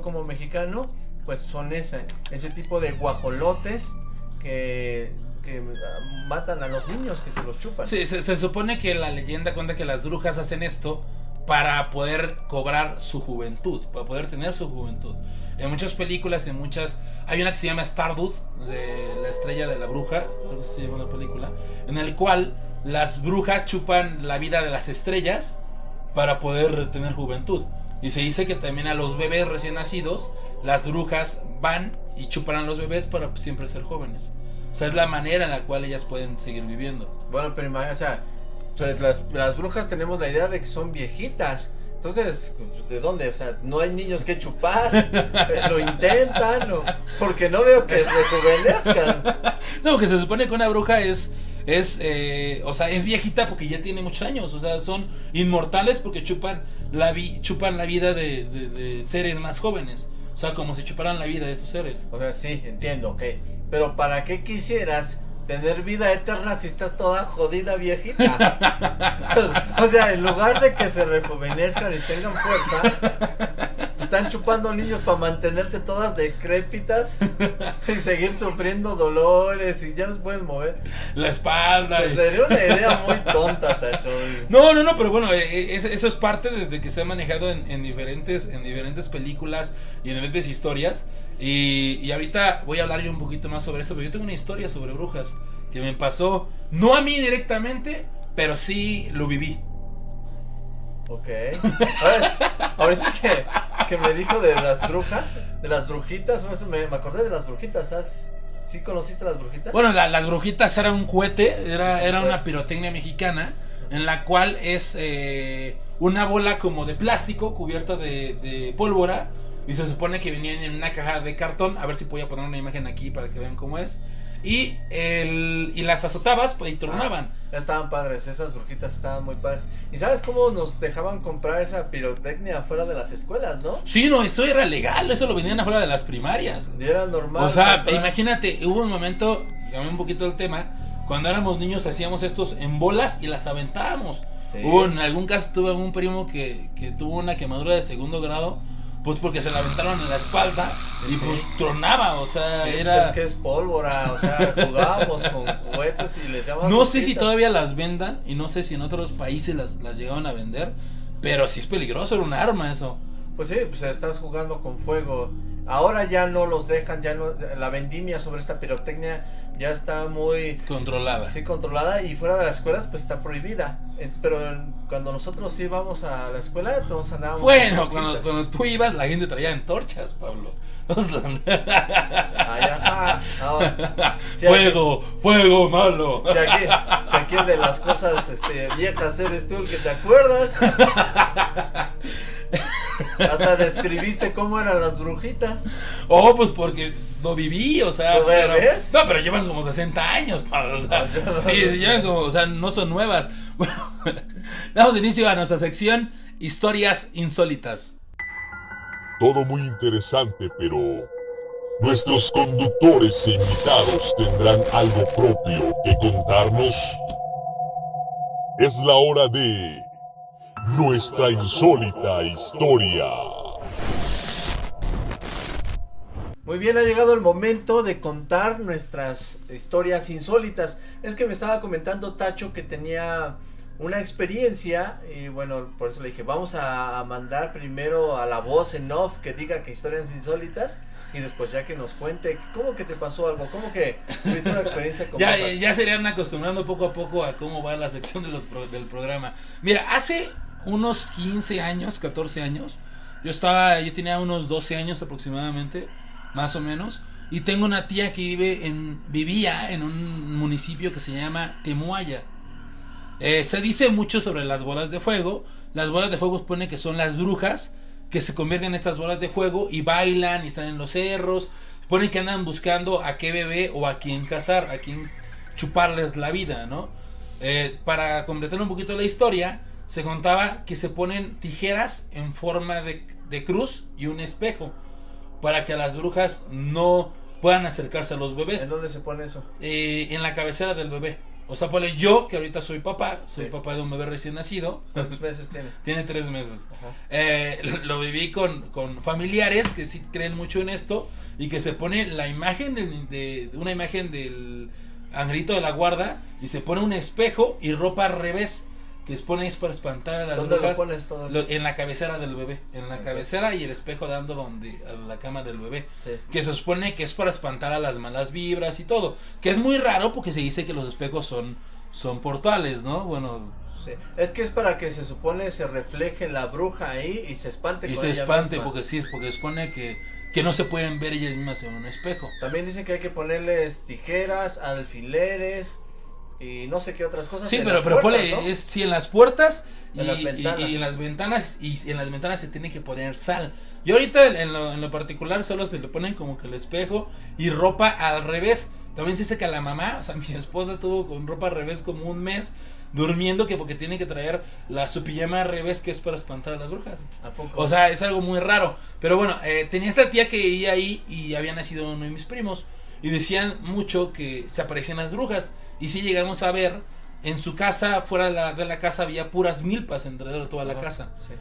como mexicano, pues son ese, ese tipo de guajolotes que, que matan a los niños, que se los chupan. Sí, se, supone que la leyenda cuenta que las brujas hacen esto para poder cobrar su juventud, para poder tener su juventud. En muchas películas, en muchas... Hay una que se llama Stardust, de la estrella de la bruja, creo que se llama la película, en el cual las brujas chupan la vida de las estrellas para poder tener juventud. Y se dice que también a los bebés recién nacidos, las brujas van y chupan a los bebés para siempre ser jóvenes. O sea, es la manera en la cual ellas pueden seguir viviendo. Bueno, pero imagínate, o sea, pues las, las brujas tenemos la idea de que son viejitas. Entonces, ¿de dónde? O sea, no hay niños que chupar. Lo intentan, o- porque no veo que rejuvenezcan. No, que se supone que una bruja es, es, eh, o sea, es viejita porque ya tiene muchos años. O sea, son inmortales porque chupan la, vi- chupan la vida de, seres más jóvenes. O sea, como si chuparan la vida de estos seres. O sea, sí, entiendo, ok. Pero ¿para qué quisieras tener vida eterna si estás toda jodida viejita? o sea, en lugar de que se rejuvenezcan y tengan fuerza, están chupando niños para mantenerse todas decrépitas y seguir sufriendo dolores y ya no se pueden mover. La espalda. O sea, y- sería una idea muy tonta, Tacho. No, no, no, pero bueno, eh, eh, es- eso es parte de, de que se ha manejado en, en diferentes, en diferentes películas y en diferentes historias. Y, y ahorita voy a hablar yo un poquito más sobre eso, pero yo tengo una historia sobre brujas que me pasó, no a mí directamente, pero sí lo viví. Ok. Ahorita que, que me dijo de las brujas, de las brujitas, eso me, me acordé de las brujitas. ¿has- ¿Sí conociste las brujitas? Bueno, la- las brujitas era un cohete, era, era una Pues. pirotecnia mexicana, en la cual es eh, una bola como de plástico cubierta de, de pólvora. Y se supone que venían en una caja de cartón. A ver si voy a poner una imagen aquí para que vean cómo es. Y, el, y las azotabas pues, y tronaban. Ya estaban padres, esas brujitas estaban muy padres. ¿Y sabes cómo nos dejaban comprar esa pirotecnia afuera de las escuelas, no? Sí, no, eso era legal, eso lo vendían afuera de las primarias. Y era normal. O sea, comprar- imagínate, hubo un momento, cambié un poquito el tema, cuando éramos niños hacíamos estos en bolas y las aventábamos. Sí. Hubo en algún caso tuve un primo que, que tuvo una quemadura de segundo grado, pues porque se la aventaron en la espalda y Sí. pues tronaba, o sea, Sí, pues era... es que es pólvora, o sea, jugábamos con cohetes y les llamamos. No sé si todavía las vendan y no sé si en otros países las, las llegaban a vender, pero sí es peligroso, era un arma eso. Pues sí, pues estás jugando con fuego. Ahora ya no los dejan, ya no. La vendimia sobre esta pirotecnia ya está muy. Controlada. Sí, controlada y fuera de las escuelas pues está prohibida. Pero cuando nosotros íbamos a la escuela todos andábamos Bueno, cuando, tú ibas la gente traía antorchas, Pablo. Ay, ajá. Ahora, fuego, fuego malo. Si aquí, si aquí de las cosas este, viejas eres tú el que te acuerdas. Hasta describiste cómo eran las brujitas. Oh, pues porque lo viví, o sea, ¿Lo pero, ves? no, pero llevan como 60 años, Pablo, o sea, No, yo no- sí, sí, llevan como, o sea, no son nuevas. Bueno, damos inicio a nuestra sección Historias Insólitas. Todo muy interesante, pero nuestros conductores e invitados tendrán algo propio que contarnos. Es la hora de nuestra insólita historia. Muy bien, ha llegado el momento de contar nuestras historias insólitas. Es que me estaba comentando Tacho que tenía una experiencia y bueno, por eso le dije, vamos a mandar primero a la voz en off que diga que historias insólitas y después ya que nos cuente cómo que te pasó algo, cómo que tuviste una experiencia con Ya, brujas? ya se irían acostumbrando poco a poco a cómo va la sección de los pro- del programa. Mira, hace unos 15 años, 14 años, yo estaba, yo tenía unos 12 años aproximadamente, más o menos, y tengo una tía que vive en, vivía en un municipio que se llama Temuaya. Eh, se dice mucho sobre las bolas de fuego. Las bolas de fuego supone que son las brujas que se convierten en estas bolas de fuego y bailan y están en los cerros. Supone que andan buscando a qué bebé o a quién cazar, a quién chuparles la vida, ¿no? Eh, para completar un poquito la historia, se contaba que se ponen tijeras en forma de, de cruz y un espejo para que las brujas no puedan acercarse a los bebés ¿En dónde se pone eso? eh, en la cabecera del bebé. O sea, ponle yo, que ahorita soy papá, soy Sí. papá de un bebé recién nacido. ¿Cuántos meses tiene? Tiene tres meses. Eh, lo viví con, con familiares que sí creen mucho en esto y que se pone la imagen de- de una imagen del angelito de la guarda y se pone un espejo y ropa al revés que se pone es para espantar a las ¿Dónde lo brujas pones todo eso? lo- en la cabecera del bebé en la cabecera y el espejo dando donde a la cama del bebé Sí. que se supone que es para espantar a las malas vibras y todo que es muy raro porque se dice que los espejos son son portales no bueno Sí. Es que es para que se supone se refleje la bruja ahí y se espante y con se ella espante misma. porque sí es porque supone que que no se pueden ver ellas mismas en un espejo También dicen que hay que ponerles tijeras, alfileres y no sé qué otras cosas. Sí, pero, pero puertas, ponle, ¿no? es sí en las puertas y, En las y- ventanas. y en las ventanas y en las ventanas se tiene que poner sal. Yo ahorita en lo, en lo particular solo se le ponen como que el espejo y ropa al revés. También se dice que a la mamá, o sea, mi esposa estuvo con ropa al revés como un mes durmiendo que porque tiene que traer la su pijama al revés que es para espantar a las brujas. ¿A poco? O sea, es algo muy raro. Pero bueno, eh, tenía esta tía que vivía ahí y había nacido uno de mis primos. Y decían mucho que se aparecían las brujas. Y sí llegamos a ver, en su casa, fuera de la, de la casa, había puras milpas alrededor de toda la casa. sí.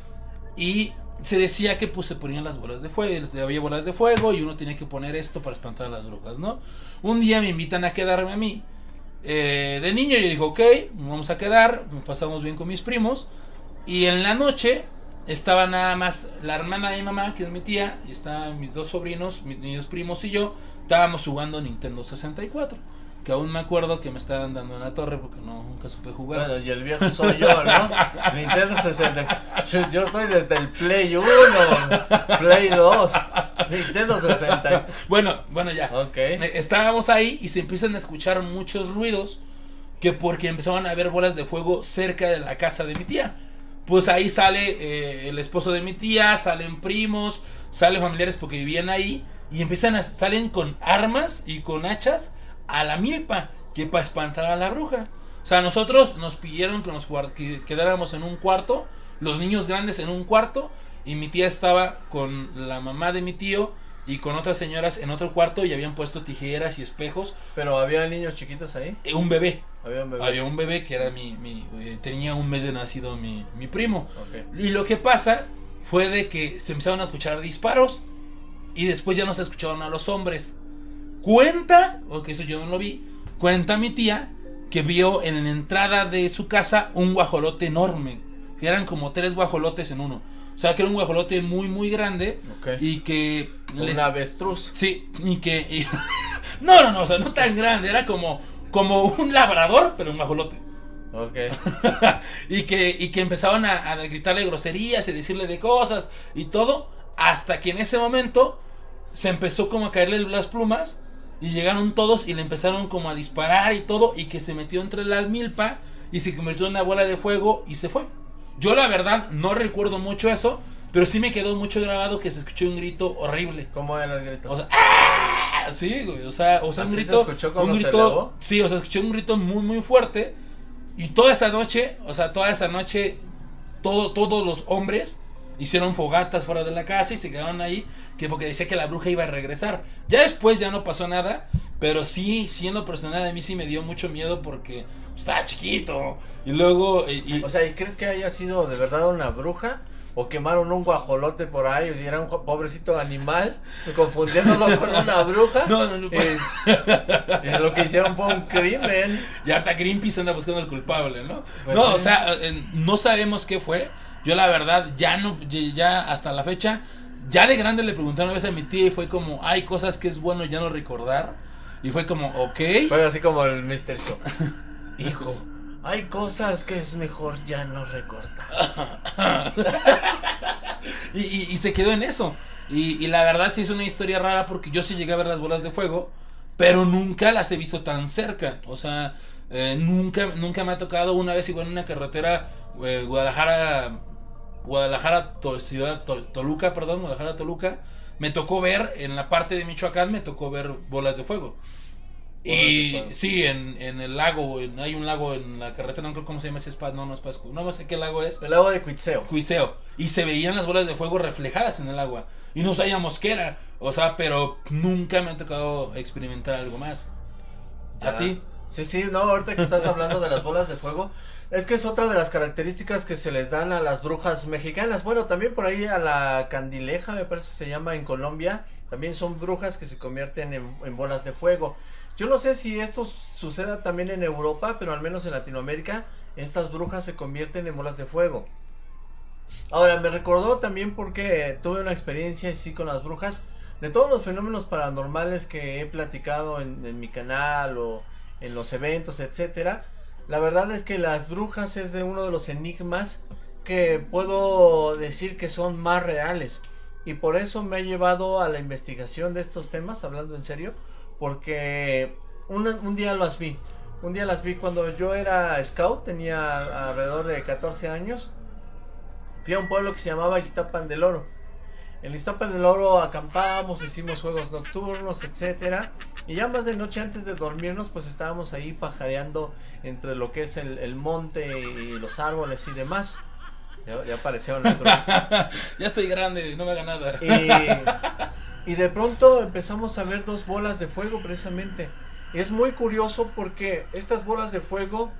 Y se decía que pues se ponían las bolas de fuego, había bolas de fuego y uno tiene que poner esto para espantar a las brujas, ¿no? Un día me invitan a quedarme a mí. Eh, de niño yo digo, ok, vamos a quedar, nos pasamos bien con mis primos. Y en la noche estaba nada más la hermana de mi mamá, que es mi tía, y estaban mis dos sobrinos, mis, mis primos y yo, estábamos jugando Nintendo 64. Que aún me acuerdo que me estaban dando en la torre porque no, nunca supe jugar. Bueno, y el viejo soy yo, ¿no? Nintendo 60. Yo, yo estoy desde el Play 1, Play 2, Nintendo 60. Bueno, bueno, ya. Ok. Eh, Estábamos ahí y se empiezan a escuchar muchos ruidos que porque empezaban a ver bolas de fuego cerca de la casa de mi tía. Pues ahí sale eh, el esposo de mi tía, salen primos, salen familiares porque vivían ahí y empiezan a salen con armas y con hachas a la milpa que para espantar a la bruja. O sea, nosotros nos pidieron que nos que quedáramos en un cuarto, los niños grandes en un cuarto y mi tía estaba con la mamá de mi tío y con otras señoras en otro cuarto y habían puesto tijeras y espejos. Pero había niños chiquitos ahí. Eh, Un bebé, Había un bebé. había un bebé que era mi, mi, eh, tenía un mes de nacido mi, mi primo. Ok. Y lo que pasa fue de que se empezaron a escuchar disparos y después ya no se escucharon a los hombres. Cuenta, porque eso yo no lo vi, cuenta mi tía que vio en la entrada de su casa un guajolote enorme. Que eran como tres guajolotes en uno. O sea, que era un guajolote muy, muy grande Ok. y que... les- Un avestruz. Sí, y que... y- no, no, no, o sea, no tan grande, era como, como un labrador, pero un guajolote. Ok. y, que, y que empezaban a, a gritarle groserías y decirle de cosas y todo, hasta que en ese momento se empezó como a caerle las plumas y llegaron todos y le empezaron como a disparar y todo y que se metió entre la milpa y se convirtió en una bola de fuego y se fue. Yo la verdad no recuerdo mucho eso, pero sí me quedó mucho grabado que se escuchó un grito horrible. ¿Cómo era el grito? O sea, ¡ah! Sí, güey, o sea, o sea, un ¿Así se grito, escuchó un se grito, elevó? sí, o sea, escuché un grito muy muy fuerte y toda esa noche, o sea, toda esa noche todo todos los hombres hicieron fogatas fuera de la casa y se quedaron ahí que porque decía que la bruja iba a regresar. Ya después ya no pasó nada, pero sí, sí en lo personal a mí sí me dio mucho miedo porque estaba chiquito y luego y- y- O sea, ¿y crees que haya sido de verdad una bruja? ¿O quemaron un guajolote por ahí? O si era un pobrecito animal, confundiéndolo con una bruja. No, no, no. Eh, eh, lo que hicieron fue un crimen. Y hasta Greenpeace anda buscando al culpable, ¿no? Pues no, sí. o sea, eh, no sabemos qué fue. Yo la verdad, ya no, ya- hasta la fecha, ya de grande le preguntaron una vez a mi tía y fue como, hay cosas que es bueno ya no recordar. Y fue como, ok. Fue así como el Mr. Show. Hijo, hay cosas que es mejor ya no recordar. Y, y- y se quedó en eso. Y, y la verdad sí es una historia rara porque yo sí llegué a ver las bolas de fuego, pero nunca las he visto tan cerca. O sea, eh, nunca, nunca me ha tocado una vez igual en una carretera eh, Guadalajara, Guadalajara, ciudad To- Toluca, perdón, Guadalajara, Toluca. Me tocó ver en la parte de Michoacán, me tocó ver bolas de fuego. Bolas de Y fuego. sí, en, en el lago, en- hay un lago en la carretera, no creo cómo se llama ese espacio, no, no es Pascu, no sé qué lago es. El agua de Cuitseo. Cuiseo. Y se veían las bolas de fuego reflejadas en el agua. Y no sabíamos qué era. O sea, pero nunca me ha tocado experimentar algo más. ¿A ti? Sí, sí, no, ahorita que estás hablando de las bolas de fuego, es que es otra de las características que se les dan a las brujas mexicanas. Bueno, también por ahí a la candileja, me parece se llama en Colombia, también son brujas que se convierten en, en bolas de fuego. Yo no sé si esto suceda también en Europa, pero al menos en Latinoamérica, estas brujas se convierten en bolas de fuego. Ahora, me recordó también porque tuve una experiencia así con las brujas. De todos los fenómenos paranormales que he platicado en, mi canal o en los eventos, etcétera, la verdad es que las brujas es de uno de los enigmas que puedo decir que son más reales. Y por eso me ha llevado a la investigación de estos temas, hablando en serio, porque un, un día las vi. Un día las vi cuando yo era scout, tenía alrededor de 14 años fui a un pueblo que se llamaba Iztapan del Oro. En Iztapan del Oro acampamos, hicimos juegos nocturnos, etcétera. Y ya más de noche antes de dormirnos, pues estábamos ahí pajareando entre lo que es el, monte y los árboles y demás. Ya, aparecieron las drogas. ya estoy grande, no me haga nada. Y, y de pronto empezamos a ver dos bolas de fuego precisamente. Y es muy curioso porque estas bolas de fuego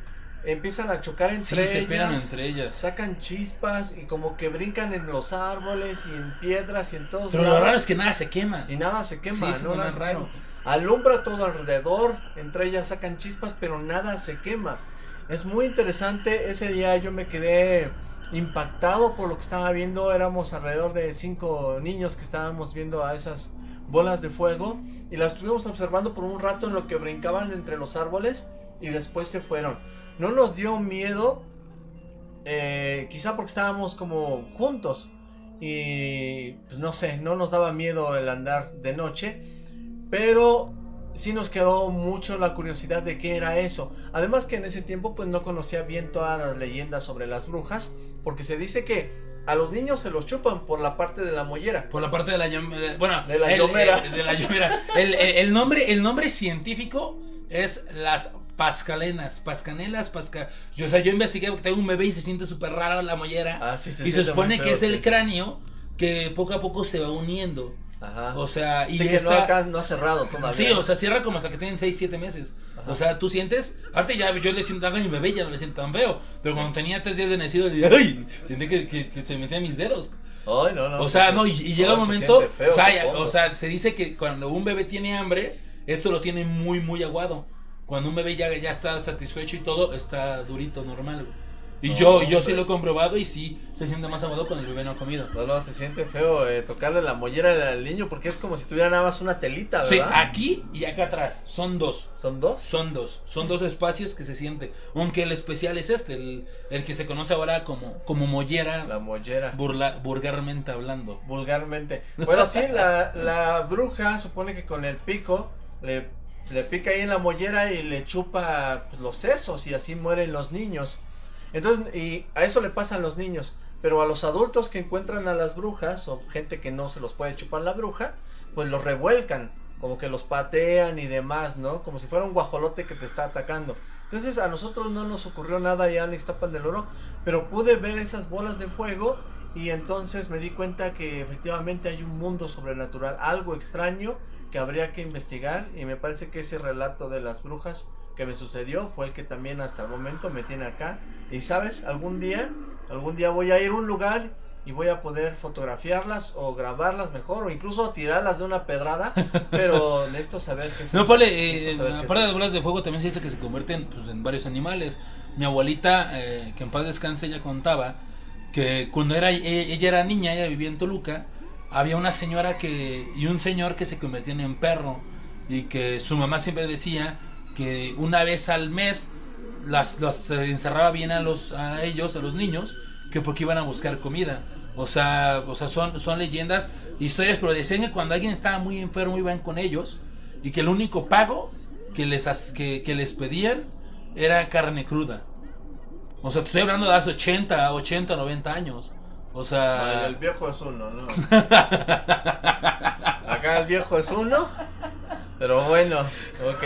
empiezan a chocar entre sí, ellas. Se entre ellas. Sacan chispas y como que brincan en los árboles y en piedras y en todos Pero lo raro es que nada se quema. Y nada se quema, no, nada raro. Alumbra todo alrededor, entre ellas sacan chispas, pero nada se quema. Es muy interesante, ese día yo me quedé impactado por lo que estaba viendo, éramos alrededor de cinco niños que estábamos viendo a esas bolas de fuego y las estuvimos observando por un rato en lo que brincaban entre los árboles y después se fueron no nos dio miedo, eh, quizá porque estábamos como juntos y pues no sé, no nos daba miedo el andar de noche, pero sí nos quedó mucho la curiosidad de qué era eso. Además que en ese tiempo pues no conocía bien todas las leyendas sobre las brujas, porque se dice que a los niños se los chupan por la parte de la mollera. Por la parte de la bueno, de la yomera. de la el, nombre, el nombre científico es las pascalenas, pascanelas, pasca... Yo, o sea, yo investigué porque tengo un bebé y se siente súper raro la mollera. Ah, sí, y se supone que es el cráneo que poco a poco se va uniendo. Ajá. O sea, y está... no, ha cerrado todavía. Sí, o sea, cierra como hasta que tienen 6, 7 meses. O sea, tú sientes, aparte ya yo le siento a mi bebé ya no le siento tan feo, pero cuando tenía 3 días de nacido, le dije, ay, siente que, que, se metían mis dedos. Ay, no, no. O sea, no, y, llega un momento, o, sea, o sea, se dice que cuando un bebé tiene hambre, esto lo tiene muy, muy aguado. Cuando un bebé ya, ya está satisfecho y todo, está durito, normal, Y yo, yo sí lo he comprobado y sí se siente más aguado cuando el bebé no ha comido. No, no, se siente feo eh, tocarle la mollera al niño porque es como si tuviera nada más una telita, ¿verdad? Sí, aquí y acá atrás. Son dos. ¿Son dos? Son dos. Son dos espacios que se siente. Aunque el especial es este, el, el que se conoce ahora como, como mollera. La mollera. Burla, vulgarmente hablando. Vulgarmente. Bueno, sí, la, la bruja supone que con el pico le le pica ahí en la mollera y le chupa pues, los sesos y así mueren los niños. Entonces, y a eso le pasa a los niños. Pero a los adultos que encuentran a las brujas o gente que no se los puede chupar la bruja, pues los revuelcan, como que los patean y demás, ¿no? Como si fuera un guajolote que te está atacando. Entonces a nosotros no nos ocurrió nada ya en Ixtapan del Oro, pero pude ver esas bolas de fuego y entonces me di cuenta que efectivamente hay un mundo sobrenatural, algo extraño que habría que investigar y me parece que ese relato de las brujas que me sucedió fue el que también hasta el momento me tiene acá. Y sabes algún día algún día voy a ir a un lugar y voy a poder fotografiarlas o grabarlas mejor o incluso tirarlas de una pedrada pero necesito saber qué es no Pole, eh, aparte de bolas de fuego también se dice que se convierten pues, en varios animales. Mi abuelita eh, que en paz descanse ella contaba que cuando era e, ella era niña ella vivía en Toluca había una señora que y un señor que se convertían en perro y que su mamá siempre decía que una vez al mes las, encerraba bien a los a ellos a los niños que porque iban a buscar comida. O sea o sea son son leyendas historias pero decían que cuando alguien estaba muy enfermo iban con ellos y que el único pago que les que, que les pedían era carne cruda. O sea estoy hablando de hace 80 80 90 años o sea. el viejo es uno, ¿no? Acá el viejo es uno. Pero bueno, ok.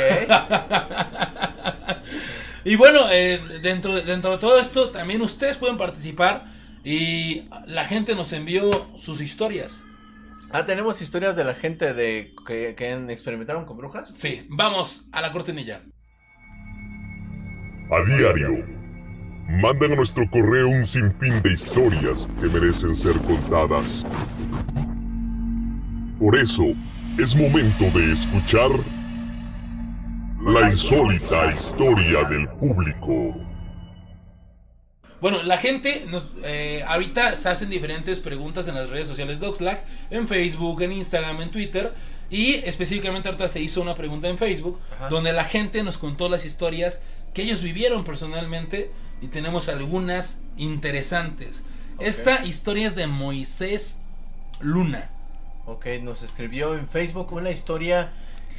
y bueno, eh, dentro, dentro de todo esto, también ustedes pueden participar. Y la gente nos envió sus historias. Ah, tenemos historias de la gente de que, que experimentaron con brujas. Sí, vamos a la cortinilla. A diario, mandan a nuestro correo un sinfín de historias que merecen ser contadas. Por eso, es momento de escuchar la insólita historia del público. Bueno, la gente nos, eh, ahorita se hacen diferentes preguntas en las redes sociales de Oxlack, en Facebook, en Instagram, en Twitter. Y específicamente ahorita se hizo una pregunta en Facebook, Ajá. donde la gente nos contó las historias que ellos vivieron personalmente y tenemos algunas interesantes. Esta historia es de Moisés Luna. Ok, nos escribió en Facebook una historia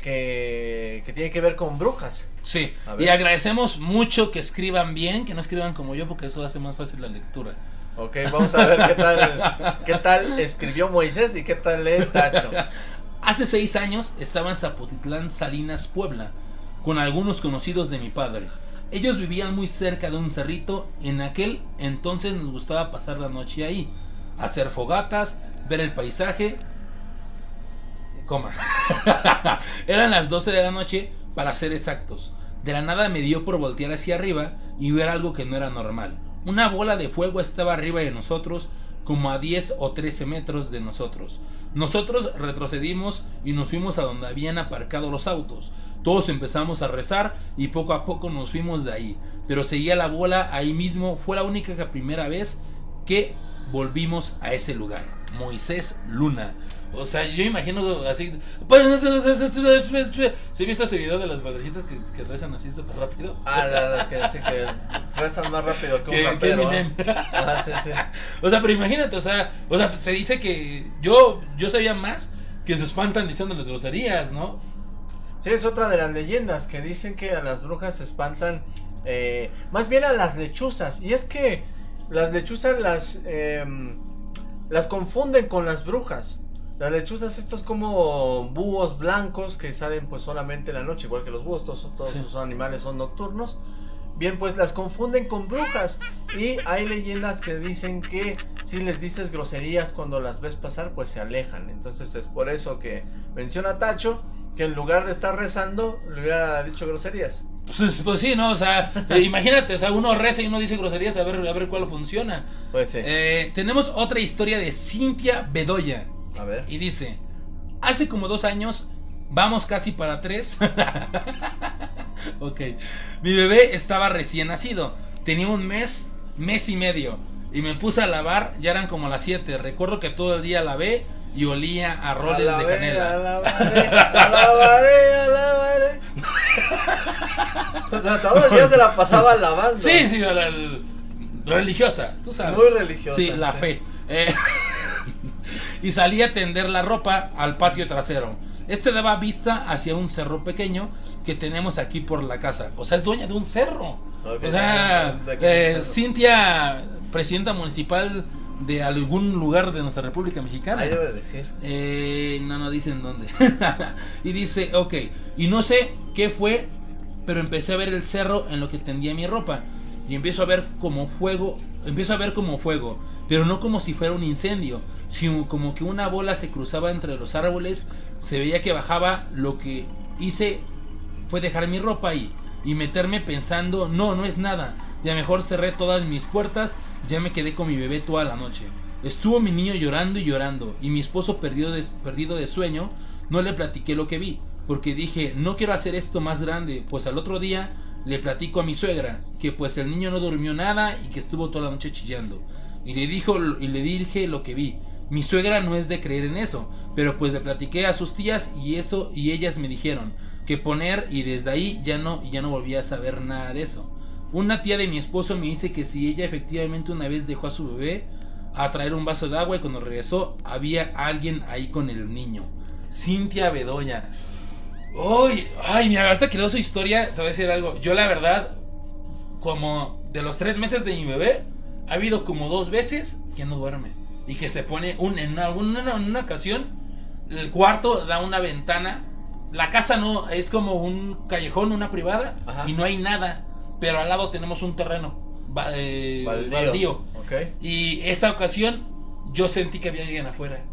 que, que tiene que ver con brujas. Sí, y agradecemos mucho que escriban bien, que no escriban como yo, porque eso hace más fácil la lectura. Ok, vamos a ver qué tal, qué tal escribió Moisés y qué tal lee Tacho. Hace seis años estaba en Zapotitlán, Salinas, Puebla, con algunos conocidos de mi padre. Ellos vivían muy cerca de un cerrito, en aquel entonces nos gustaba pasar la noche ahí, hacer fogatas, ver el paisaje. Eran las 12 de la noche, para ser exactos. De la nada me dio por voltear hacia arriba y ver algo que no era normal. Una bola de fuego estaba arriba de nosotros, como a 10 o 13 metros de nosotros. Nosotros retrocedimos y nos fuimos a donde habían aparcado los autos. Todos empezamos a rezar y poco a poco nos fuimos de ahí. Pero seguía la bola ahí mismo. Fue la única primera vez que volvimos a ese lugar. Moisés Luna. O sea, yo imagino así. ¿Se ha visto ese video de las madrecitas que, que rezan así súper rápido? Ah, la verdad es que sí que rezan más rápido que un Que- rapero. ¿eh? Ah, sí, sí. O sea, pero imagínate, o sea, o sea, se dice que yo, yo sabía más que se espantan diciéndoles groserías, ¿no? Sí, es otra de las leyendas que dicen que a las brujas se espantan, eh, más bien a las lechuzas. Y es que las lechuzas las, em, las confunden con las brujas. Las lechuzas estos como búhos blancos que salen pues solamente en la noche, igual que los búhos, todos, todos Sí. esos animales son nocturnos. Bien, pues las confunden con brujas. Y hay leyendas que dicen que si les dices groserías cuando las ves pasar, pues se alejan. Entonces es por eso que menciona Tacho que en lugar de estar rezando, le hubiera dicho groserías. Pues, pues sí, ¿no? O sea, eh, imagínate, o sea, uno reza y uno dice groserías a ver, a ver cuál funciona. Pues sí. Eh, tenemos otra historia de Cintia Bedoya. A ver. Y dice, hace como dos años, vamos casi para tres. ok. Mi bebé estaba recién nacido. Tenía un mes, mes y medio. Y me puse a lavar, ya eran como las 7. Recuerdo que todo el día lavé y olía a roles de canela. alabaré, alabaré, alabaré. O sea, todo el día se la pasaba lavando. Sí, sí, la- la- religiosa, tú sabes. Muy religiosa, Sí, la sí. fe. Eh, y salí a tender la ropa al patio trasero. Este daba vista hacia un cerro pequeño que tenemos aquí por la casa. O sea, es dueña de un cerro. O sea, ¿de qué eh? Cintia, presidenta municipal de algún lugar de nuestra República Mexicana. Ahí debe decir. Eh, no, no dicen dónde. y dice, ok, y no sé qué fue, pero empecé a ver el cerro en lo que tendía mi ropa. Y empiezo a ver como fuego, empiezo a ver como fuego, pero no como si fuera un incendio, sino como que una bola se cruzaba entre los árboles, se veía que bajaba, lo que hice fue dejar mi ropa ahí y meterme pensando, no, no es nada. Ya mejor cerré todas mis puertas, ya me quedé con mi bebé toda la noche. Estuvo mi niño llorando y llorando, y mi esposo perdido de, perdido de sueño, no le platiqué lo que vi, porque dije, no quiero hacer esto más grande, pues al otro día le platico a mi suegra, que pues el niño no durmió nada y que estuvo toda la noche chillando. Y le, dijo, y le dije lo que vi. Mi suegra no es de creer en eso, pero pues le platiqué a sus tías y eso y ellas me dijeron que poner y desde ahí ya no ya no volví a saber nada de eso. Una tía de mi esposo me dice que si ella efectivamente una vez dejó a su bebé a traer un vaso de agua y cuando regresó había alguien ahí con el niño. Cintia Bedoya. Uy, ay, mira, ahorita que leo su historia, te voy a decir algo. Yo la verdad, como de los tres meses de mi bebé, ha habido como dos veces que no duerme. Y que se pone un, en, una, una- en una ocasión, el cuarto da una ventana. La casa no, es como un callejón, una privada, Ajá. y no hay nada. Pero al lado tenemos un terreno eh, Baldío. Y esta ocasión yo sentí que había alguien afuera.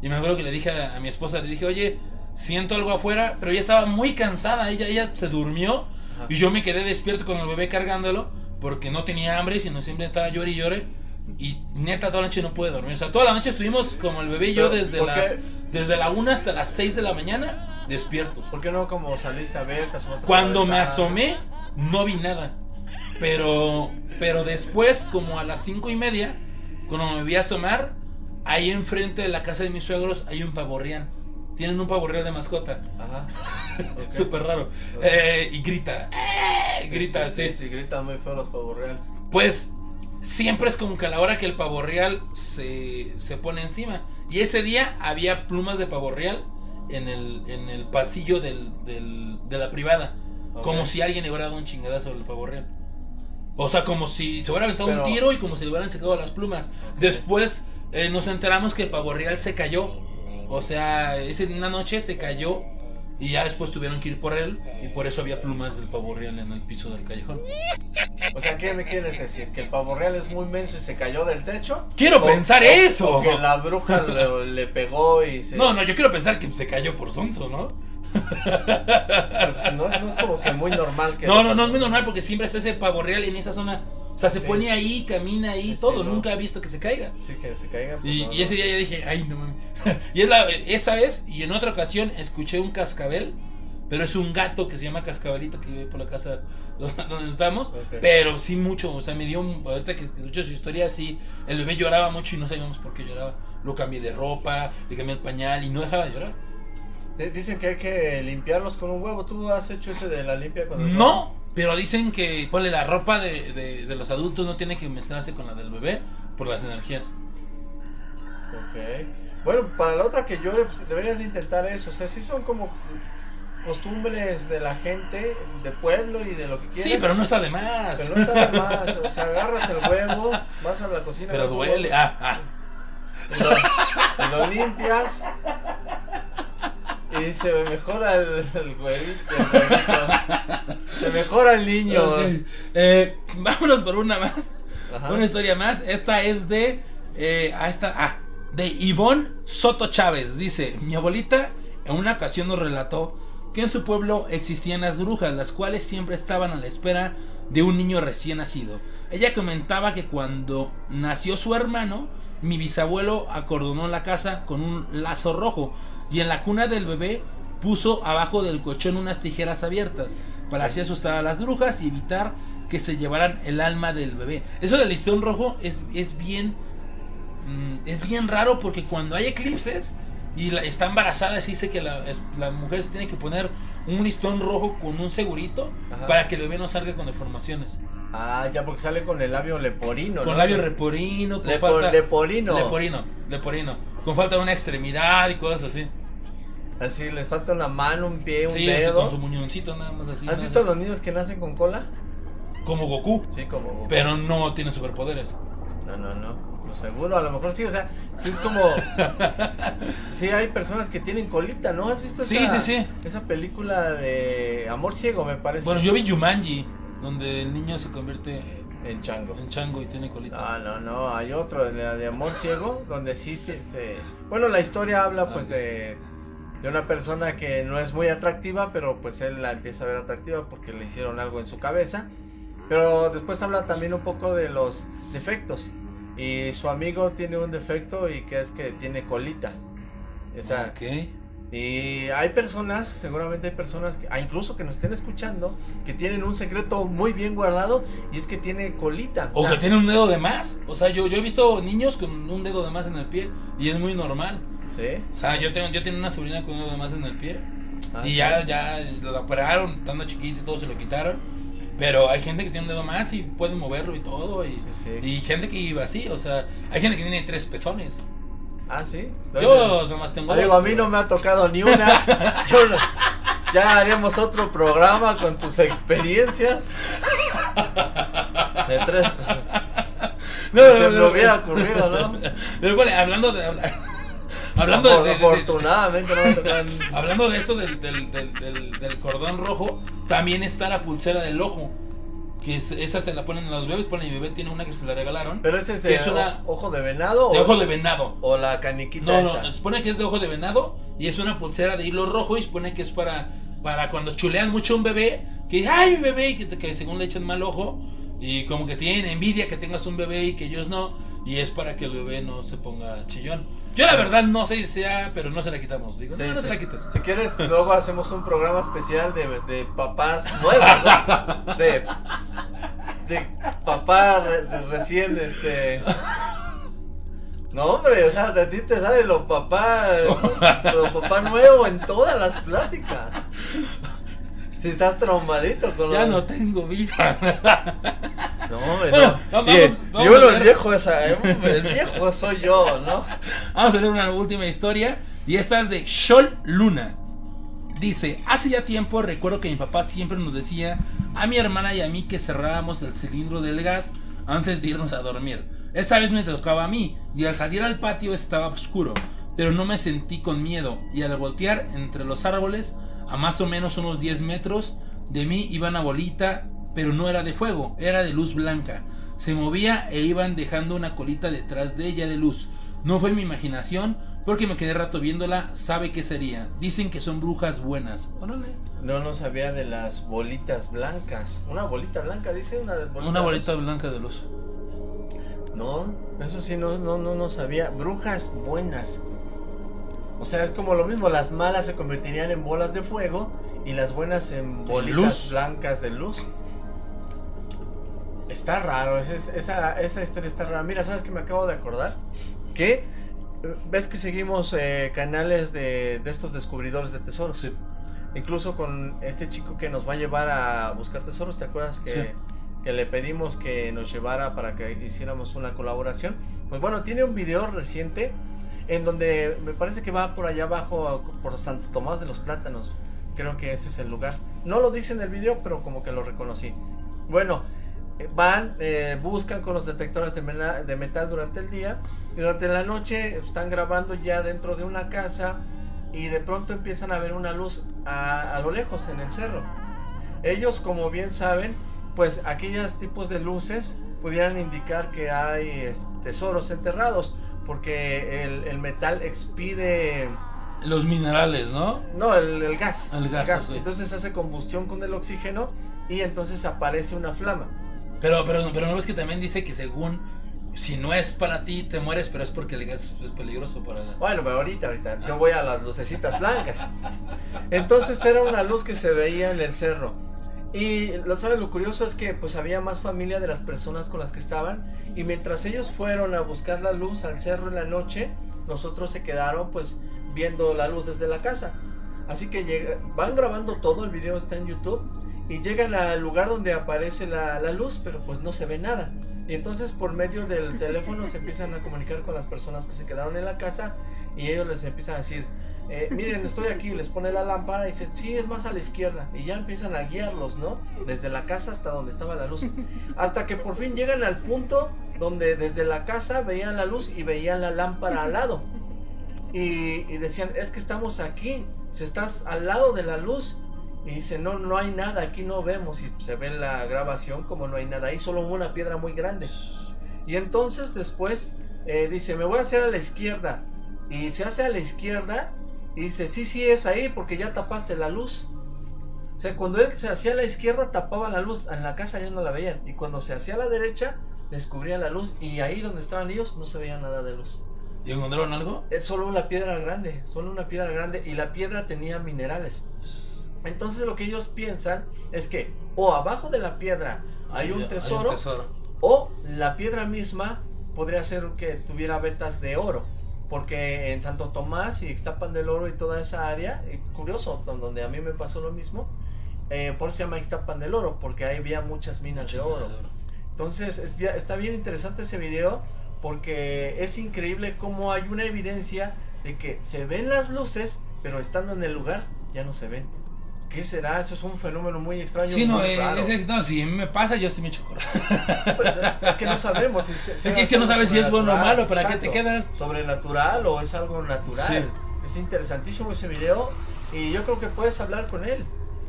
Y me acuerdo que le dije a, a mi esposa, le dije, oye, siento algo afuera, pero ella estaba muy cansada, ella, ella se durmió Ajá. Y yo me quedé despierto con el bebé cargándolo porque no tenía hambre, sino siempre estaba llore y llore. Y neta, toda la noche no pude dormir. O sea, toda la noche estuvimos como el bebé y yo desde ¿por las qué? desde la 1 hasta las 6 de la mañana despiertos. ¿Por qué no como saliste a ver? te Cuando me asomé, no vi nada. Pero, pero después, como a las cinco y media, cuando me vi asomar, ahí enfrente de la casa de mis suegros hay un pavorreal. Tienen un pavorreal de mascota. Ajá. Ok. Súper raro. Eh, y grita. ¡eh! Sí, grita, sí, sí. sí, gritan muy feo los pavos reales. Pues siempre es como que a la hora que el pavorreal se, se pone encima. Y ese día había plumas de pavorreal en el, en el pasillo del, del- de la privada. Como si alguien le hubiera dado un chingadazo al pavorreal. O sea, como si se hubiera aventado Pero- un tiro y como si le hubieran secado las plumas. Después eh, nos enteramos que el pavorreal se cayó. O sea, ese, una noche se cayó y ya después tuvieron que ir por él. Y por eso había plumas del pavorreal en el piso del callejón. O sea, ¿qué me quieres decir? ¿Que el pavo real es muy menso y se cayó del techo? Quiero pensar eso. O que la bruja le, le pegó y se... No, no, yo quiero pensar que se cayó por sonso, ¿no? Pues, no, no es como que muy normal que... No, no, no es muy normal porque siempre está ese pavo real en esa zona. O sea, se Sí. pone ahí, camina ahí, Sí, sí, todo. no. Nunca he visto que se caiga. Sí, que se caiga. pues, Y, no, y no. ese día yo dije, ay, no mames. y es la, esa vez, y en otra ocasión, escuché un cascabel. Pero es un gato que se llama Cascabelito que vive por la casa donde estamos. Pero sí mucho, o sea, me dio, un- ahorita que escucho su historia, sí, el bebé lloraba mucho y no sabíamos por qué lloraba. Lo cambié de ropa, le cambié el pañal y no dejaba de llorar. Dicen que hay que limpiarlos con un huevo. ¿Tú has hecho ese de la limpia con el No, pero dicen que ponle la ropa de, de- de los adultos no tiene que mezclarse con la del bebé por las energías. Ok. Bueno, para la otra que llore, pues deberías de intentar eso. O sea, sí son como costumbres de la gente, de pueblo y de lo que quieras. Sí, pero no está de más. Pero no está de más. O sea, agarras el huevo, vas a la cocina. Pero duele. huevo, Ah, ah. Lo, lo limpias. Y se mejora el, el huevito, el huevito. Se mejora el niño. Ok. Eh, vámonos por una más. Ajá. Una historia más. Esta es de. Eh, ah, esta, ah, de Ivonne Soto Chávez. Dice: Mi abuelita en una ocasión nos relató que en su pueblo existían las brujas, las cuales siempre estaban a la espera de un niño recién nacido. Ella comentaba que cuando nació su hermano, mi bisabuelo acordonó la casa con un lazo rojo y en la cuna del bebé puso abajo del colchón unas tijeras abiertas para así asustar a las brujas y evitar que se llevaran el alma del bebé. Eso del listón rojo es, es bien mm, es bien raro porque cuando hay eclipses y la- está embarazada se dice que la, la mujer se tiene que poner un listón rojo con un segurito Ajá. para que el bebé no salga con deformaciones. Ah, ya porque sale con el labio leporino. Con ¿no? labio reporino, con Lepo- falta leporino. leporino, leporino, con falta de una extremidad y cosas así. Así, les falta una mano, un pie, un Sí, así dedo. con su muñoncito nada más así. ¿Has visto a los niños que nacen con cola? Como Goku, Sí, como. pero no tiene superpoderes. No, no, no. Lo seguro, a lo mejor sí, o sea, sí es como. sí, hay personas que tienen colita, ¿no? ¿Has visto Sí, esa, sí, sí. esa película de Amor Ciego, me parece? Bueno, yo vi Jumanji, donde el niño se convierte En chango. en chango y tiene colita. No, no, no, hay otro, la de Amor Ciego, donde sí te- se... Bueno, la historia habla pues Ok. de, de una persona que no es muy atractiva, pero pues él la empieza a ver atractiva porque le hicieron algo en su cabeza. Pero después habla también un poco de los defectos. Y su amigo tiene un defecto y que es que tiene colita. O sea. Y hay personas, seguramente hay personas, que, ah, incluso que nos estén escuchando, que tienen un secreto muy bien guardado y es que tiene colita. O sea, que tiene un dedo de más. O sea, yo, yo he visto niños con un dedo de más en el pie y es muy normal. Sí. O sea, yo tengo, yo tengo una sobrina con un dedo de más en el pie Ah, y sí. ya, ya lo operaron, estando chiquito y todo se lo quitaron. Pero hay gente que tiene un dedo más y puede moverlo y todo. Y, Sí, sí. y gente que iba así. O sea, hay gente que tiene tres pezones. Ah, sí. Yo nomás tengo Digo, a mí no me ha tocado ni una. Yo no- ya haremos otro programa con tus experiencias. De tres, pues. No, se no, me hubiera ocurrido, ¿no? Pero bueno, hablando de. habla- Hablando de- Afor- de, de- Afortunadamente no Hablando de eso del, del, del, del- del cordón rojo, también está la pulsera del ojo. Que es- esa se la ponen a los bebés. Ponen, mi bebé tiene una que se la regalaron. Pero ese es de es una- ojo de venado de ojo de venado. o la caniquita No, se supone que es de ojo de venado y es una pulsera de hilo rojo y supone que es para, para cuando chulean mucho a un bebé que, ay, mi bebé, y que, que según le echan mal ojo, y como que tienen envidia que tengas un bebé y que ellos no, y es para que el bebé no se ponga chillón. Yo la verdad no sé si sea, pero no se la quitamos. Digo, Sí, no, no sí. se la quites. Si quieres, luego hacemos un programa especial de, de papás nuevos, ¿no? De, de papá re- de recién, este... No, hombre, o sea, de ti te sale lo papá, lo papá nuevo en todas las pláticas. Si estás traumadito con Ya no tengo vida. No, hombre, Bueno, no. vamos- vamos y uno, a el viejo, esa, eh, el viejo soy yo, ¿no? Vamos a leer una última historia. Y esta es de Shol Luna. Dice, hace ya tiempo recuerdo que mi papá siempre nos decía a mi hermana y a mí que cerrábamos el cilindro del gas antes de irnos a dormir. Esta vez me tocaba a mí y al salir al patio estaba oscuro, pero no me sentí con miedo y al voltear entre los árboles, a más o menos unos 10 metros de mí iba una bolita, pero no era de fuego, era de luz blanca. Se movía e iban dejando una colita detrás de ella de luz. No fue mi imaginación, porque me quedé rato viéndola, sabe qué sería. Dicen que son brujas buenas. Órale. No, no sabía de las bolitas blancas. Una bolita blanca, dice una bolita. Una bolita blanca de luz. No, eso sí, no, no, no, no sabía. Brujas buenas. O sea, es como lo mismo, las malas se convertirían en bolas de fuego y las buenas en bolitas luz. blancas de luz. Está raro, esa, esa, esa historia está rara. Mira, ¿sabes qué me acabo de acordar? Que ves que seguimos eh, canales de, de estos descubridores de tesoros. Sí. Incluso con este chico que nos va a llevar a buscar tesoros, ¿te acuerdas que, Sí. que le pedimos que nos llevara para que hiciéramos una colaboración? Pues bueno, tiene un video reciente en donde me parece que va por allá abajo, por Santo Tomás de los Plátanos. Creo que ese es el lugar. No lo dice en el video, pero como que lo reconocí. Bueno, eh, van, eh, buscan con los detectores de, metal durante el día y durante la noche están grabando ya dentro de una casa y de pronto empiezan a ver una luz a, lo lejos en el cerro. Ellos, como bien saben, pues aquellos tipos de luces pudieran indicar que hay es, tesoros enterrados porque el, el metal expide Los minerales, ¿no? no, el, el gas. El gas. Entonces hace combustión con el oxígeno y entonces aparece una flama. Pero, pero, pero no ves que también dice que según si no es para ti te mueres, pero es porque el gas es peligroso para la... Bueno, pero ahorita, ahorita, yo voy a las lucecitas blancas. Entonces era una luz que se veía en el cerro. Y lo sabes, lo curioso es que pues había más familia de las personas con las que estaban. Y mientras ellos fueron a buscar la luz al cerro en la noche, nosotros se quedaron pues viendo la luz desde la casa. Así que van grabando todo, el video está en YouTube. Y llegan al lugar donde aparece la, la luz, pero pues no se ve nada. Y entonces por medio del teléfono se empiezan a comunicar con las personas que se quedaron en la casa y ellos les empiezan a decir, eh, miren, estoy aquí, les pone la lámpara y dicen, sí, es más a la izquierda. Y ya empiezan a guiarlos, ¿no? Desde la casa hasta donde estaba la luz. Hasta que por fin llegan al punto donde desde la casa veían la luz y veían la lámpara al lado. Y, decían, es que estamos aquí, si estás al lado de la luz. Y dice, no, no hay nada, aquí no vemos. Y se ve la grabación como no hay nada ahí, solo una piedra muy grande. Y entonces después eh, dice, me voy a hacer a la izquierda. Y se hace a la izquierda y dice, sí, sí, es ahí porque ya tapaste la luz. O sea, cuando él se hacía a la izquierda tapaba la luz, en la casa ya no la veían. Y cuando se hacía a la derecha, descubría la luz. Y ahí donde estaban ellos no se veía nada de luz. ¿Y encontraron algo? Es solo una piedra grande, solo una piedra grande. Y la piedra tenía minerales. Entonces lo que ellos piensan es que o abajo de la piedra hay un tesoro, tesoro. o la piedra misma podría ser que tuviera vetas de oro. Porque en Santo Tomás y Ixtapan del Oro y toda esa área, eh, curioso, don- donde a mí me pasó lo mismo, eh, por eso se llama Ixtapan del Oro, porque ahí había muchas minas de oro. Entonces es está bien interesante ese video porque es increíble cómo hay una evidencia de que se ven las luces, pero estando en el lugar ya no se ven. ¿Qué será? Eso es un fenómeno muy extraño. Sí, no, eh, ese- no, si a mí me pasa, yo sí me echo coraje. Es que no sabemos. si se- Es que- es que no sabes si es bueno o malo, ¿para qué te quedas? Sobrenatural o es algo natural. Sí. Es interesantísimo ese video y yo creo que puedes hablar con él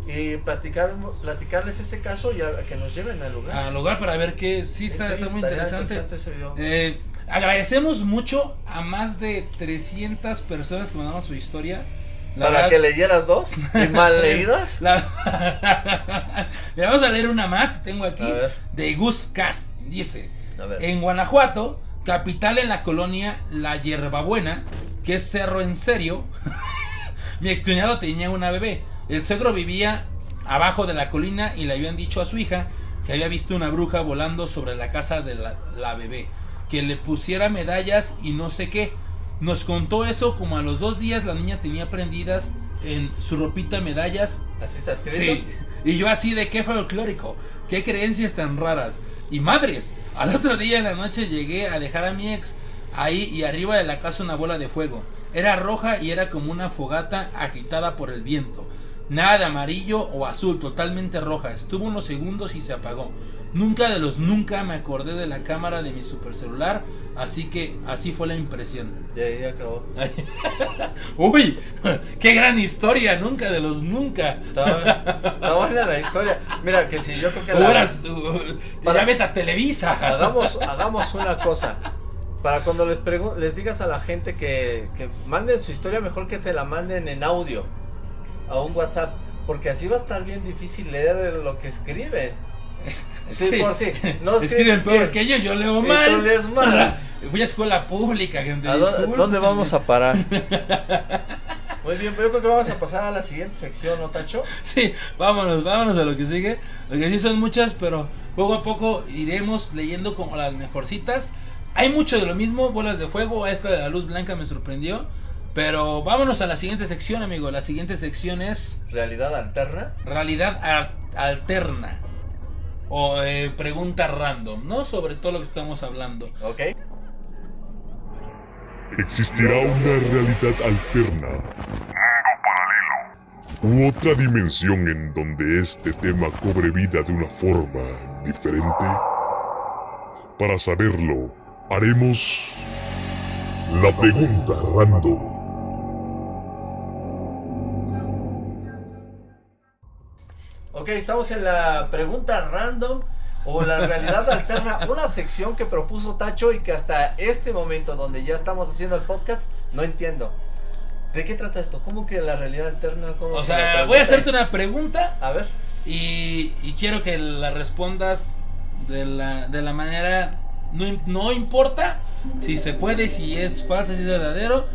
y platicar, platicarles ese caso y a, que nos lleven al lugar. Al lugar para ver que sí está, Sí, está muy estaría interesante. ese video. Eh, agradecemos mucho a más de 300 personas que mandaron su historia. La ¿Para verdad- que leyeras dos? ¿Y mal leídas? La- Mira, vamos a leer una más que tengo aquí. De Gus Cast. Dice: A ver. En Guanajuato, capital en la colonia La Hierbabuena, que es cerro en serio, mi cuñado tenía una bebé. El cedro vivía abajo de la colina y le habían dicho a su hija que había visto una bruja volando sobre la casa de la, la bebé, que le pusiera medallas y no sé qué. Nos contó eso como a los dos días la niña tenía prendidas en su ropita medallas ¿Así está escrito? Sí. Y yo así de qué folclórico, qué creencias tan raras. Y madres, al otro día en la noche llegué a dejar a mi ex ahí y arriba de la casa una bola de fuego. Era roja y era como una fogata agitada por el viento. Nada de amarillo o azul, totalmente roja. Estuvo unos segundos y se apagó. Nunca de los nunca me acordé de la cámara de mi supercelular, así que así fue la impresión. Y ahí acabó. Uy, qué gran historia, nunca de los nunca. Está, buena la historia. Mira, que si yo creo que la- Hubieras, uh, Para- ya vete a Televisa. hagamos, hagamos una cosa. Para cuando les les digas a la gente que, que manden su historia, mejor que se la manden en audio a un WhatsApp. Porque así va a estar bien difícil leer lo que escriben. Sí, Sí. por sí. No Escriben peor bien. que yo, yo leo mal. tú lees mal. Fui a escuela pública, gente. ¿A dónde vamos a parar? Muy bien, pero yo creo que vamos a pasar a la siguiente sección, ¿no, Tacho? Sí, vámonos, vámonos a lo que sigue. Lo que sí son muchas, pero poco a poco iremos leyendo como las mejorcitas. Hay mucho de lo mismo, bolas de fuego, esta de la luz blanca me sorprendió. Pero vámonos a la siguiente sección, amigo. La siguiente sección es Realidad alterna. realidad ar- alterna. O eh, pregunta random, ¿no? Sobre todo lo que estamos hablando. ¿Ok? ¿Existirá una realidad alterna? ¿U otra dimensión en donde este tema cobre vida de una forma diferente? Para saberlo, haremos la pregunta random. Ok, estamos en la pregunta random o la realidad alterna, una sección que propuso Tacho y que hasta este momento donde ya estamos haciendo el podcast no entiendo. ¿De qué trata esto? ¿Cómo que la realidad alterna? ¿Cómo O sea, voy a hacerte una pregunta A ver, y, y quiero que la respondas de la, de la manera... No, im- no importa si se puede, si es falso, si es verdadero.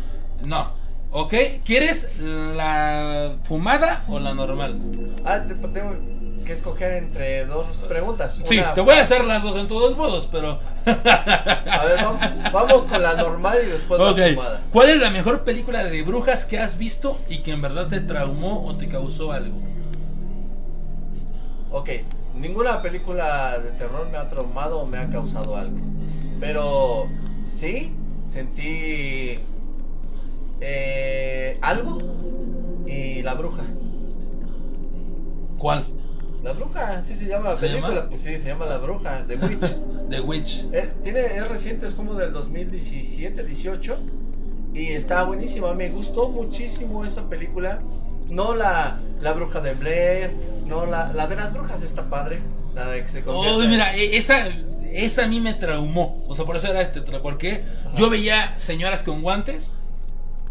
No. ¿Ok? ¿Quieres la fumada o la normal? ah, te- tengo que escoger entre dos preguntas. Sí, Una- te voy a hacer las dos en todos modos, pero... A ver, vamos, vamos con la normal y después la fumada. ¿Cuál es la mejor película de brujas que has visto y que en verdad te traumó o te causó algo? Ok, ninguna película de terror me ha traumado o me ha causado algo. Pero sí sentí eh, algo y la bruja. ¿Cuál? La bruja, sí se llama la ¿Se película. llama? Pues sí, se llama La Bruja, The Witch. The Witch. Eh, tiene, es reciente, es como del 2017, 18. Y está buenísima. Me gustó muchísimo esa película. No la, la bruja de Blair. No la, la de las brujas está padre. La de que se convierte. Oh, mira, e- esa, esa a mí me traumó. O sea, por eso era este Porque yo veía señoras con guantes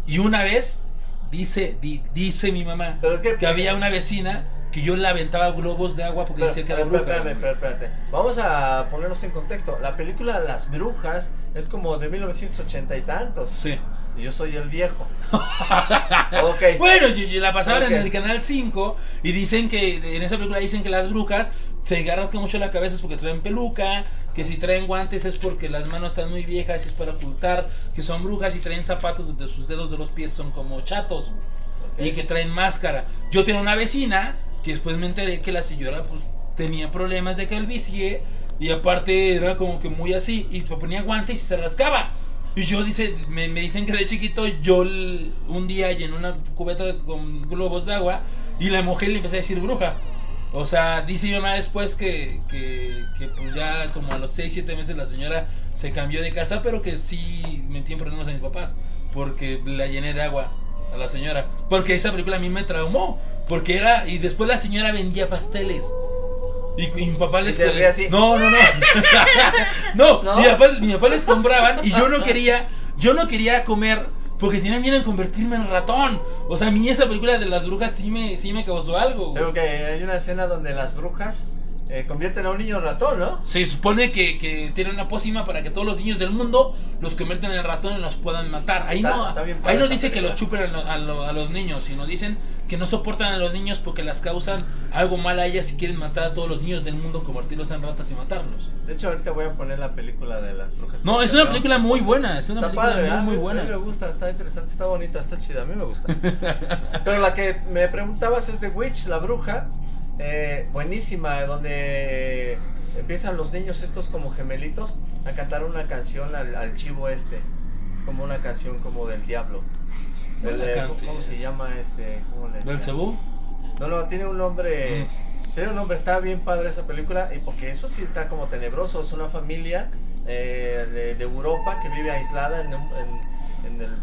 y una vez dice, di- dice mi mamá Pero que- había una vecina que yo le aventaba globos de agua porque Pero, decía que era bruja. espérate, espérate, espérate. Vamos a ponernos en contexto. La película Las Brujas es como de 1980 y tantos. Sí. Y yo soy el viejo. ok. Bueno, la pasaban Ok. en el canal 5 y dicen que en esa película dicen que las brujas se rascan mucho la cabeza es porque traen peluca, que si traen guantes es porque las manos están muy viejas y es para ocultar que son brujas y traen zapatos donde sus dedos de los pies son como chatos y que traen máscara. Yo tenía una vecina que después me enteré que la señora pues tenía problemas de calvicie y aparte era como que muy así y se ponía guantes y se rascaba. Y yo dice, me, me dicen que de chiquito yo un día llené una cubeta con globos de agua y la mujer le empecé a decir bruja. O sea, dice mi mamá después que, que, que, pues ya como a los 6, 7 meses la señora se cambió de casa, pero que sí metí en problemas a mis papás porque la llené de agua a la señora. Porque esa película a mí me traumó. Porque era, y después la señora vendía pasteles. Y, y mi papá les se así. No, no, no. no, ¿No? Mi, papá, mi papá les compraban y yo no quería, yo no quería comer Porque tienen miedo de convertirme en ratón. O sea, a mí esa película de las brujas sí me, sí me causó algo. Creo que hay una escena donde las brujas eh, convierten a un niño en ratón, ¿no? Se supone que, que tienen una pócima para que todos los niños del mundo los conviertan en ratón y los puedan matar. Ahí Está- no, está bien ahí no dice que los chupen a, lo- a lo- a los niños, sino dicen que no soportan a los niños porque las causan algo mal a ellas y quieren matar a todos los niños del mundo, convertirlos en ratas y matarlos. De hecho, ahorita voy a poner la película de las brujas. No, es una película muy buena, es una Está película padre, muy, ¿ah? muy A mí buena. me gusta, está interesante, está bonita, está chida, a mí me gusta. Pero la que me preguntabas es de Witch, la bruja. Eh, buenísima, donde empiezan los niños estos como gemelitos a cantar una canción al, al chivo este. Es como una canción como del diablo. No El, eh. ¿Cómo se llama este? ¿Cómo le decían? ¿Belcebú? No, no, tiene un nombre. Mm. Tiene un nombre, está bien padre esa película. Y porque eso sí está como tenebroso. Es una familia eh, de, de Europa que vive aislada en, un- en- en el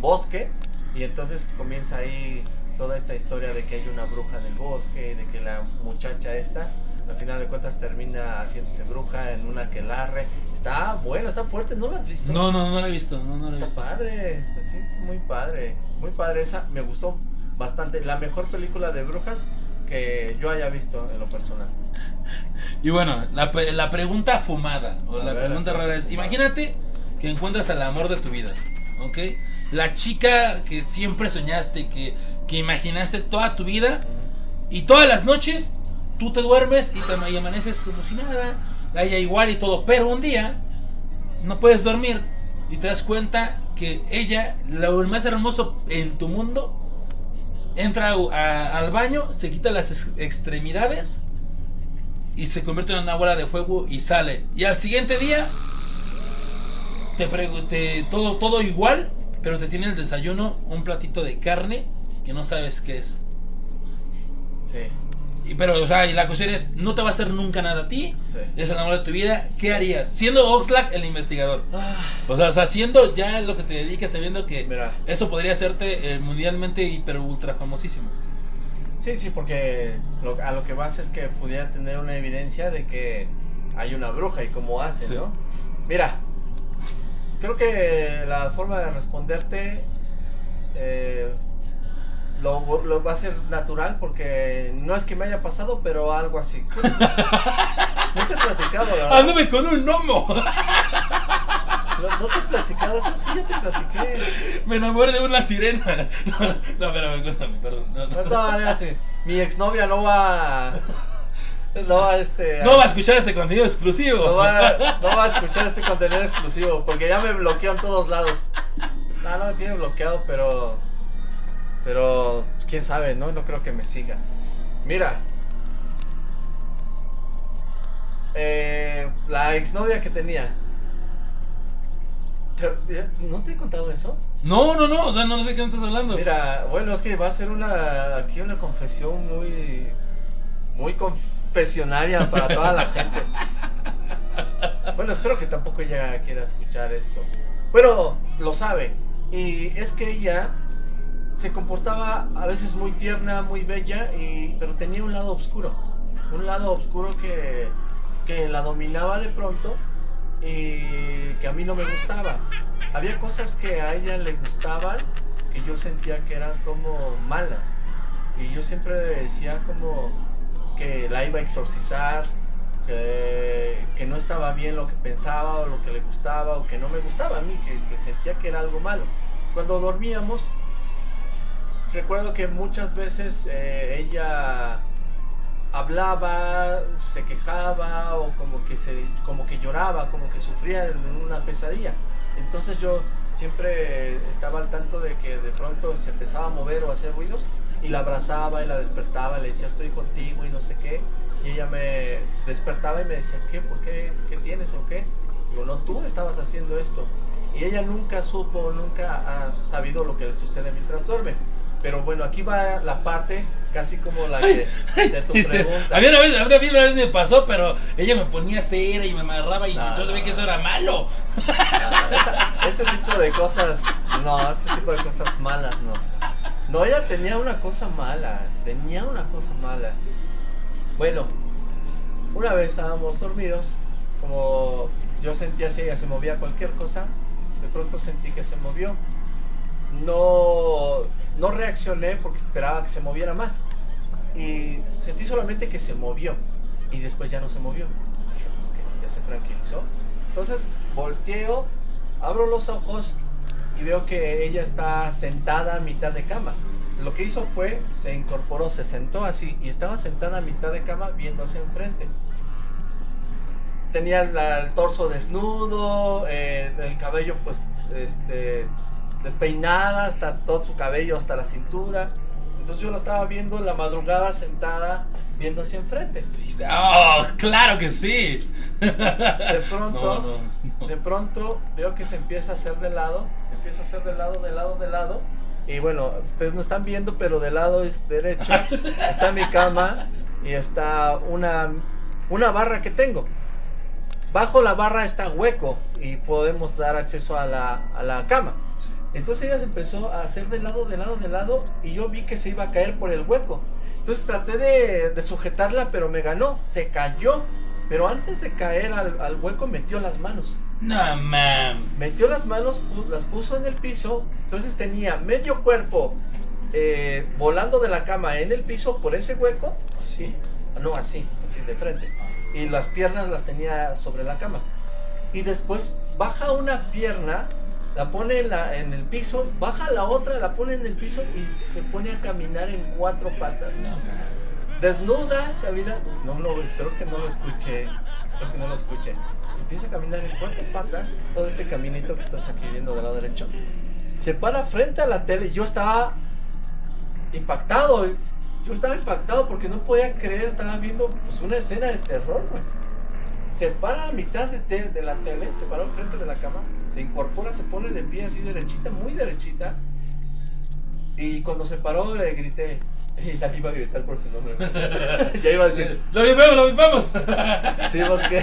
bosque. Y entonces comienza ahí toda esta historia de que hay una bruja en el bosque. De que la muchacha esta, al final de cuentas, termina haciéndose bruja en una aquelarre. Está bueno, está fuerte. ¿No la has visto? No, no, no la he visto, no, no la he visto. padre, está- sí, está muy padre, muy padre esa, me gustó bastante, la mejor película de brujas que yo haya visto en lo personal. Y bueno, la, la pregunta fumada, o A la ver, pregunta rara es, fumada. imagínate que encuentras al amor de tu vida, ¿ok? La chica que siempre soñaste, que, que imaginaste toda tu vida, y todas las noches tú te duermes y te amaneces como si nada, a ella igual y todo, pero un día no puedes dormir y te das cuenta que ella, lo más hermoso en tu mundo, entra a- al baño, se quita las ex- extremidades y se convierte en una bola de fuego y sale. Y al siguiente día te pregunté todo todo igual, pero te tiene el desayuno un platito de carne que no sabes qué es. Sí, Y, pero, o sea, y la cuestión es, no te va a hacer nunca nada a ti, sí. es el amor de tu vida, ¿qué harías? Siendo Oxlack el investigador. Ah, O sea, o sea, siendo ya lo que te dedicas, sabiendo que Mira. eso podría hacerte eh, mundialmente hiper ultra famosísimo. Sí, sí, porque lo- a lo que vas es que pudiera tener una evidencia de que hay una bruja y cómo hace, Sí. ¿no? Mira, creo que la forma de responderte eh, lo, lo va a ser natural porque no es que me haya pasado, pero algo así. no te he platicado, ¿verdad? ¡Ándame con un gnomo! No, no te he platicado, eso sí, ya te platiqué. Me enamoré de una sirena. No, no, pero cuéntame, perdón. No, no. No, no, no, sí. Mi exnovia no va. No va este. No va a escuchar este contenido exclusivo. No va, no va a escuchar este contenido exclusivo porque ya me bloqueó en todos lados. No, no me tiene bloqueado, pero. Pero. Quién sabe, ¿no? No creo que me siga. Mira. Eh, la exnovia que tenía. Te- ¿No te he contado eso? No, no, no, o sea, no, no sé qué me estás hablando. Mira, bueno, es que va a ser una aquí una confesión muy muy confesionaria para toda la gente. Bueno, espero que tampoco ella quiera escuchar esto. Pero lo sabe. Y es que ella se comportaba a veces muy tierna, muy bella, y, pero tenía un lado oscuro. Un lado oscuro que, que la dominaba de pronto y que a mí no me gustaba. Había cosas que a ella le gustaban que yo sentía que eran como malas. Y yo siempre decía como que la iba a exorcizar, que, no estaba bien lo que pensaba o lo que le gustaba o que no me gustaba a mí, que sentía que era algo malo. Cuando dormíamos, recuerdo que muchas veces eh, ella hablaba, se quejaba o como que se como que lloraba, como que sufría en una pesadilla. Entonces yo siempre estaba al tanto de que de pronto se empezaba a mover o a hacer ruidos y la abrazaba y la despertaba, le decía estoy contigo y no sé qué. Y ella me despertaba y me decía, ¿qué? ¿Por qué? ¿Qué tienes o qué? Digo, no, tú estabas haciendo esto. Y ella nunca supo, nunca ha sabido lo que le sucede mientras duerme. Pero bueno, aquí va la parte casi como la que de tu pregunta. A mí una vez, a mí una vez me pasó, pero ella me ponía cera y me amarraba y No, yo no, veía que eso era malo. Ah, esa- ese tipo de cosas, no, ese tipo de cosas malas, no. No, ella tenía una cosa mala, tenía una cosa mala. Bueno, una vez estábamos dormidos, como yo sentía si ella se movía cualquier cosa, de pronto sentí que se movió. no, no reaccioné porque esperaba que se moviera más. Y sentí solamente que se movió. Y después ya no se movió. Dije, pues que ya se tranquilizó. Entonces volteo, abro los ojos y veo que ella está sentada a mitad de cama. Lo que hizo fue, se incorporó, se sentó así y estaba sentada a mitad de cama viendo hacia enfrente. Tenía el torso desnudo, eh, el cabello pues este, despeinada, hasta todo su cabello hasta la cintura. Entonces yo la estaba viendo en la madrugada sentada viendo hacia enfrente. ¡Oh, claro que sí! De pronto, No, no, no. de pronto veo que se empieza a hacer de lado, se empieza a hacer de lado, de lado, de lado. Y bueno, ustedes no están viendo, pero del lado es derecho está mi cama y está una, una barra que tengo. Bajo la barra está hueco y podemos dar acceso a la, a la cama. Entonces ella se empezó a hacer de lado, de lado, de lado y yo vi que se iba a caer por el hueco. Entonces traté de, de sujetarla, pero me ganó, se cayó. Pero antes de caer al, al hueco metió las manos. No, mam. Metió las manos, las puso en el piso, entonces tenía medio cuerpo eh, volando de la cama en el piso por ese hueco. ¿Así? No, así, así de frente. Y las piernas las tenía sobre la cama. Y después baja una pierna, la pone en, la- en el piso, baja la otra, la pone en el piso y se pone a caminar en cuatro patas. No. Desnuda, camina. No, no, espero que no lo escuche. Espero que no lo escuche. Se empieza a caminar en cuatro patas, todo este caminito que estás aquí viendo del lado derecho. Se para frente a la tele. Yo estaba impactado. Yo estaba impactado porque no podía creer, estaba viendo pues, una escena de terror, güey. Se para a mitad de, te- de la tele, se paró enfrente de la cama, se incorpora, se pone de pie así derechita, muy derechita. Y cuando se paró le grité, y ya iba a gritar por su nombre. ya iba a decir, ¡Lo vivamos, lo vivamos! sí, porque,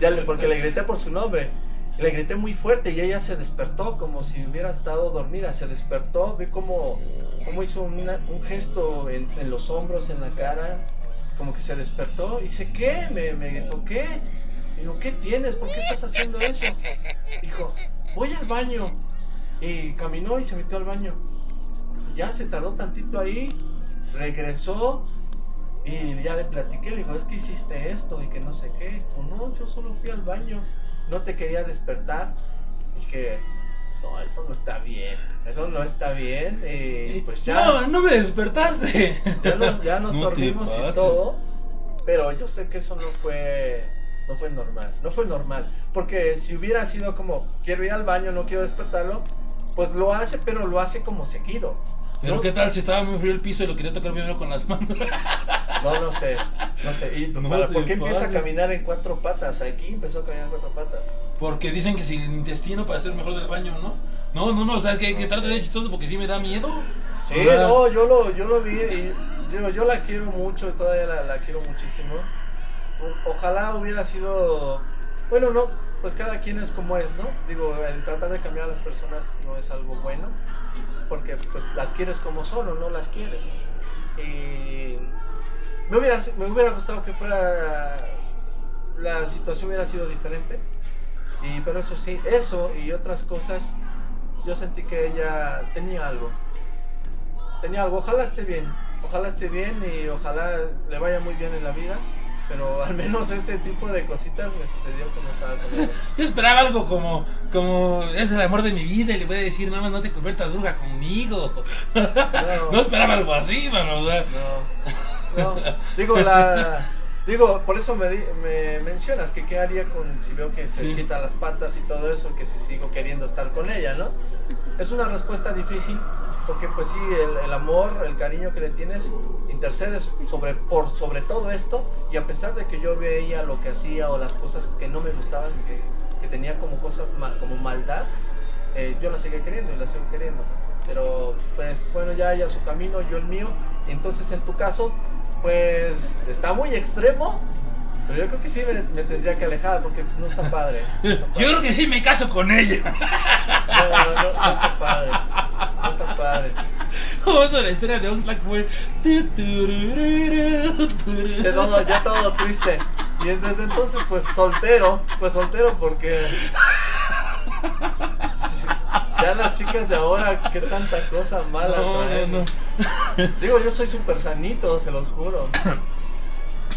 ya le, porque le grité por su nombre. Le grité muy fuerte y ella se despertó como si hubiera estado dormida. Se despertó, vi cómo, cómo hizo una- un gesto en, en los hombros, en la cara, como que se despertó. Y dice, ¿qué? Me, me gritó, ¿qué? Digo, ¿qué tienes? ¿Por qué estás haciendo eso? Dijo, voy al baño. Y caminó y se metió al baño. Ya se tardó tantito ahí, regresó y ya le platiqué, le digo, es que hiciste esto y que no sé qué. Dijo, no, yo solo fui al baño, no te quería despertar. Dije, no, eso no está bien, eso no está bien. Y pues ya, No, no me despertaste. ya nos, ya nos No dormimos y todo. Pero yo sé que eso no fue, no fue normal, no fue normal. Porque si hubiera sido como, quiero ir al baño, no quiero despertarlo, pues lo hace, pero lo hace como seguido. Pero ¿no? qué tal si estaba muy frío el piso y lo quería tocar primero con las manos. No, no sé, no sé. ¿Y No para- por qué empieza a caminar en cuatro patas? Aquí empezó a caminar en cuatro patas. Porque dicen que si el intestino para ser mejor del baño, ¿no? No, no, no, o sea, que, que sé. de chistoso porque sí me da miedo. Sí, O sea, no, yo lo, yo lo vi y digo, yo la quiero mucho todavía la, la quiero muchísimo. O- ojalá hubiera sido, bueno, no, pues cada quien es como es, ¿no? Digo, el tratar de cambiar a las personas no es algo bueno, porque pues las quieres como son o no las quieres. Y me hubiera, me hubiera gustado que fuera, la situación hubiera sido diferente. Y, pero eso sí, eso y otras cosas, yo sentí que ella tenía algo. Tenía algo, ojalá esté bien, ojalá esté bien y ojalá le vaya muy bien en la vida. Pero al menos este tipo de cositas me sucedió cuando estaba con ella. Yo esperaba algo como, como es el amor de mi vida y le voy a decir, nada más no te conviertas droga conmigo. No esperaba algo así, mano. O sea, No, no. Digo, la. Digo, por eso me, me mencionas que qué haría con si veo que se Sí. quita las patas y todo eso, que si sigo queriendo estar con ella, ¿no? Es una respuesta difícil porque pues sí, el, el amor, el cariño que le tienes, intercedes sobre, por sobre todo esto y a pesar de que yo veía lo que hacía o las cosas que no me gustaban, que, que tenía como cosas ma- como maldad, eh, yo la seguía queriendo y la sigo queriendo. Pero pues bueno, ya ella su camino, yo el mío. Entonces en tu caso, pues está muy extremo. Pero yo creo que sí me, me tendría que alejar porque pues, no está padre. No está yo creo que sí me caso con ella. No, no, no, no está padre. No está padre. Es la historia de Oxlack fue. De todo, ya todo triste. Y desde entonces, pues soltero. Pues soltero porque. Ya las chicas de ahora, qué tanta cosa mala No, traen. no, no. Digo, yo soy súper sanito, se los juro.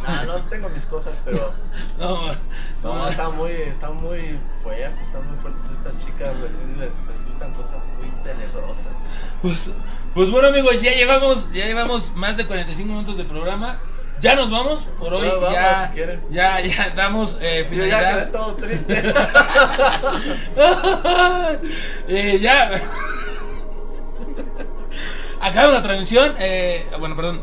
Ah, no tengo mis cosas, pero No, no, están muy, están muy fuertes, están muy fuertes estas chicas, recién les, les gustan cosas muy tenebrosas. Pues, pues bueno amigos, ya llevamos, ya llevamos más de 45 minutos de programa. Ya nos vamos por hoy. Vamos, ya, si ya, ya damos eh, Yo ya finalidad. todo triste. Eh, ya. Acabamos la transmisión. eh, bueno, perdón.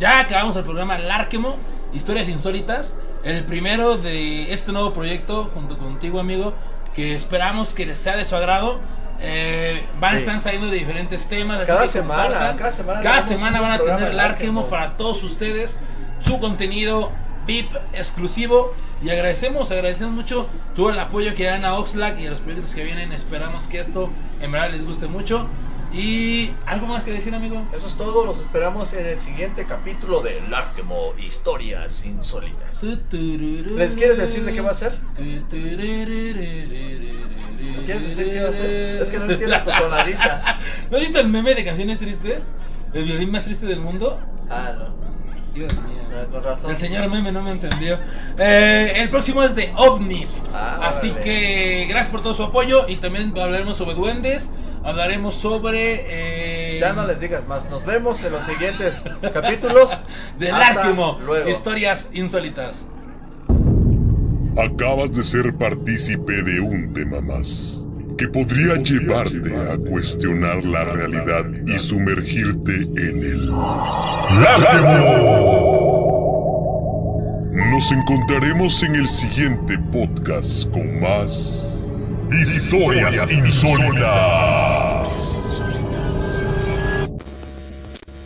Ya acabamos el programa Larquemo, Historias Insólitas. El primero de este nuevo proyecto, junto contigo, amigo. Que esperamos que les sea de su agrado. Eh, van a Sí. estar saliendo de diferentes temas. así Cada que semana, cada semana Cada van a tener de Larquemo Larquemo. para todos ustedes. Su contenido VIP exclusivo. Y agradecemos, agradecemos mucho todo el apoyo que dan a Oxlack y a los proyectos que vienen. Esperamos que esto en verdad les guste mucho. Y algo más que decir, amigo. Eso es todo, los esperamos en el siguiente capítulo de Larkemo Historias Insólitas. ¿Les quieres decir de qué va a ser? ¿Les ¿Les quieres decir qué va a ser? Es que no entiendo tu tonadita. ¿No has visto el meme de canciones tristes? ¿El violín más triste del mundo? Ah, no. Dios mío. Con razón. El señor meme no me entendió. Eh, el próximo es de ovnis. Ah, Así que gracias por todo su apoyo. Y también hablaremos sobre duendes. Hablaremos sobre. eh, Ya no les digas más. Nos vemos en los siguientes capítulos. De Hasta Larquemo. Luego. Historias insólitas. Acabas de ser partícipe de un tema más que podría llevarte a cuestionar la realidad y sumergirte en el Larguemo. Nos encontraremos en el siguiente podcast con más historias insólitas.